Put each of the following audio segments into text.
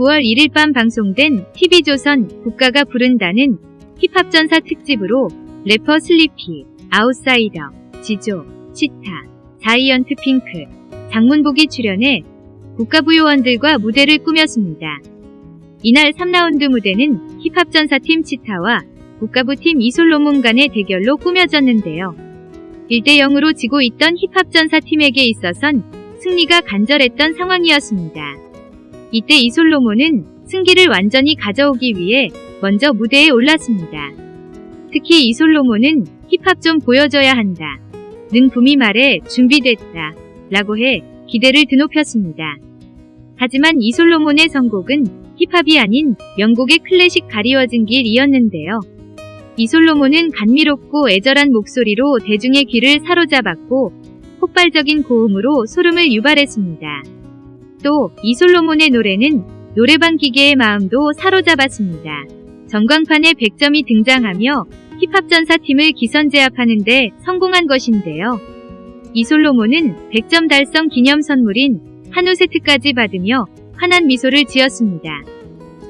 9월 1일 밤 방송된 TV조선 국가가 부른다는 힙합전사 특집으로 래퍼 슬리피, 아웃사이더, 지조, 치타, 자이언트 핑크, 장문복이 출연해 국가부요원들과 무대를 꾸몄습니다. 이날 3라운드 무대는 힙합전사팀 치타와 국가부팀 이솔로몬 간의 대결로 꾸며졌는데요. 1대 0으로 지고 있던 힙합전사팀에게 있어선 승리가 간절했던 상황이었습니다. 이때 이솔로몬은 승기를 완전히 가져오기 위해 먼저 무대에 올랐습니다. 특히 이솔로몬은 힙합 좀 보여줘야 한다. 는 붐이 말해 준비됐다. 라고 해 기대를 드높였습니다. 하지만 이솔로몬의 선곡은 힙합이 아닌 영국의 클래식 가리워진 길이었는데요. 이솔로몬은 감미롭고 애절한 목소리로 대중의 귀를 사로잡았고 폭발적인 고음으로 소름을 유발했습니다. 또 이솔로몬의 노래는 노래방 기계의 마음도 사로잡았습니다. 전광판에 100점이 등장하며 힙합전사팀을 기선제압하는데 성공한 것인데요. 이솔로몬은 100점 달성 기념 선물인 한우 세트까지 받으며 환한 미소를 지었습니다.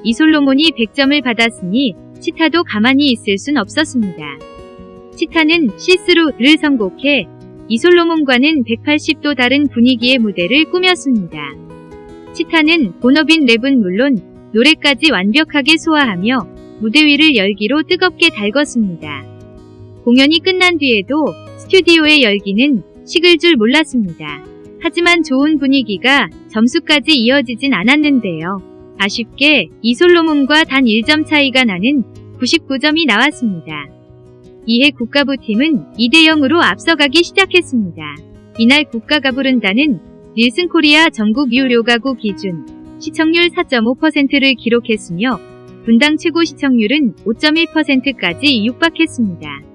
이솔로몬이 100점을 받았으니 치타도 가만히 있을 순 없었습니다. 치타는 시스루를 선곡해 이솔로몬과는 180도 다른 분위기의 무대를 꾸몄습니다. 치타는 본업인 랩은 물론 노래까지 완벽하게 소화하며 무대 위를 열기로 뜨겁게 달궜습니다. 공연이 끝난 뒤에도 스튜디오의 열기는 식을 줄 몰랐습니다. 하지만 좋은 분위기가 점수까지 이어지진 않았는데요. 아쉽게 이솔로몬과 단 1점 차이가 나는 99점이 나왔습니다. 이에 국가부팀은 2대0으로 앞서가기 시작했습니다. 이날 국가가 부른다는 닐슨 코리아 전국 유료 가구 기준 시청률 4.5%를 기록했으며 분당 최고 시청률은 5.1%까지 육박했습니다.